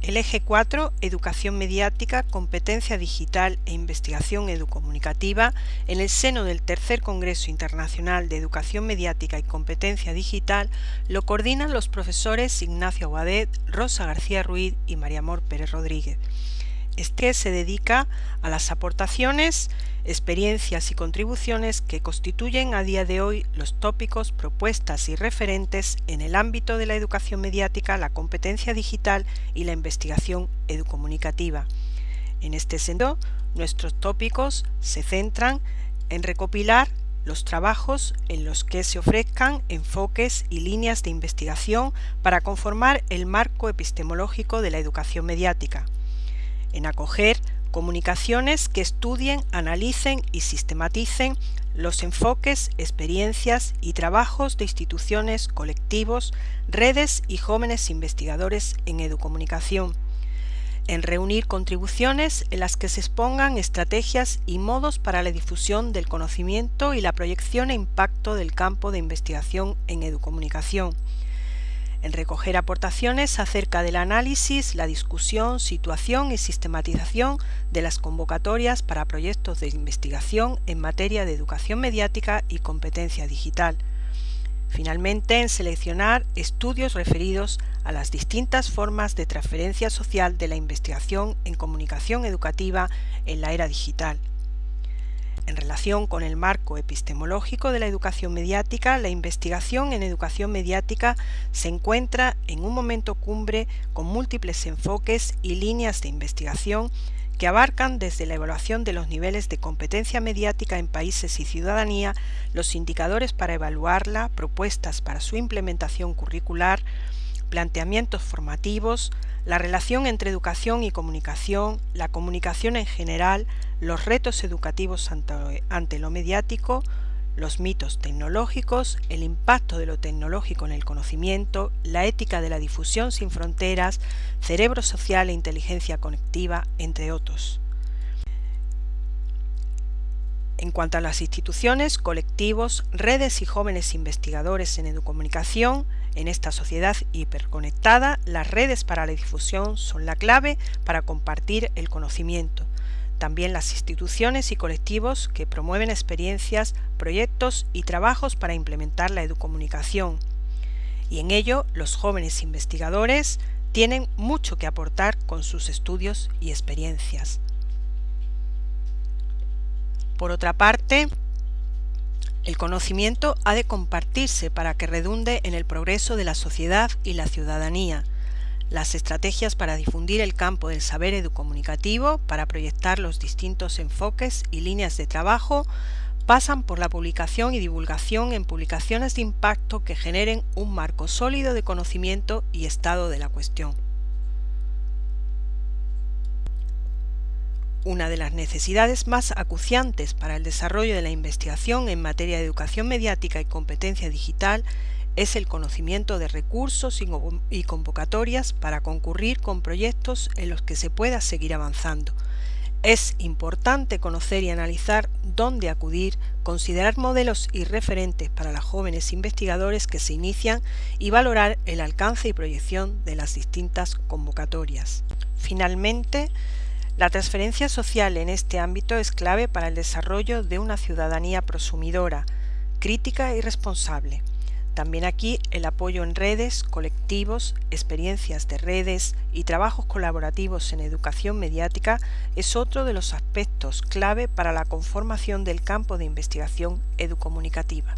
El eje 4, Educación mediática, competencia digital e investigación educomunicativa, en el seno del Tercer Congreso Internacional de Educación Mediática y Competencia Digital, lo coordinan los profesores Ignacio Aguadet, Rosa García Ruiz y María Amor Pérez Rodríguez. Este se dedica a las aportaciones, experiencias y contribuciones que constituyen a día de hoy los tópicos, propuestas y referentes en el ámbito de la educación mediática, la competencia digital y la investigación educomunicativa. En este sentido, nuestros tópicos se centran en recopilar los trabajos en los que se ofrezcan enfoques y líneas de investigación para conformar el marco epistemológico de la educación mediática en acoger comunicaciones que estudien, analicen y sistematicen los enfoques, experiencias y trabajos de instituciones, colectivos, redes y jóvenes investigadores en educomunicación, en reunir contribuciones en las que se expongan estrategias y modos para la difusión del conocimiento y la proyección e impacto del campo de investigación en educomunicación, en recoger aportaciones acerca del análisis, la discusión, situación y sistematización de las convocatorias para proyectos de investigación en materia de educación mediática y competencia digital. Finalmente, en seleccionar estudios referidos a las distintas formas de transferencia social de la investigación en comunicación educativa en la era digital. En relación con el marco epistemológico de la educación mediática, la investigación en educación mediática se encuentra en un momento cumbre con múltiples enfoques y líneas de investigación que abarcan desde la evaluación de los niveles de competencia mediática en países y ciudadanía, los indicadores para evaluarla, propuestas para su implementación curricular, planteamientos formativos, la relación entre educación y comunicación, la comunicación en general, los retos educativos ante, lo mediático, los mitos tecnológicos, el impacto de lo tecnológico en el conocimiento, la ética de la difusión sin fronteras, cerebro social e inteligencia conectiva, entre otros. En cuanto a las instituciones, colectivos, redes y jóvenes investigadores en educomunicación, en esta sociedad hiperconectada, las redes para la difusión son la clave para compartir el conocimiento. También las instituciones y colectivos que promueven experiencias, proyectos y trabajos para implementar la educomunicación. Y en ello los jóvenes investigadores tienen mucho que aportar con sus estudios y experiencias. Por otra parte, el conocimiento ha de compartirse para que redunde en el progreso de la sociedad y la ciudadanía. Las estrategias para difundir el campo del saber educomunicativo, para proyectar los distintos enfoques y líneas de trabajo, pasan por la publicación y divulgación en publicaciones de impacto que generen un marco sólido de conocimiento y estado de la cuestión. Una de las necesidades más acuciantes para el desarrollo de la investigación en materia de educación mediática y competencia digital es el conocimiento de recursos y convocatorias para concurrir con proyectos en los que se pueda seguir avanzando. Es importante conocer y analizar dónde acudir, considerar modelos y referentes para los jóvenes investigadores que se inician y valorar el alcance y proyección de las distintas convocatorias. Finalmente, la transferencia social en este ámbito es clave para el desarrollo de una ciudadanía prosumidora, crítica y responsable. También aquí el apoyo en redes, colectivos, experiencias de redes y trabajos colaborativos en educación mediática es otro de los aspectos clave para la conformación del campo de investigación educomunicativa.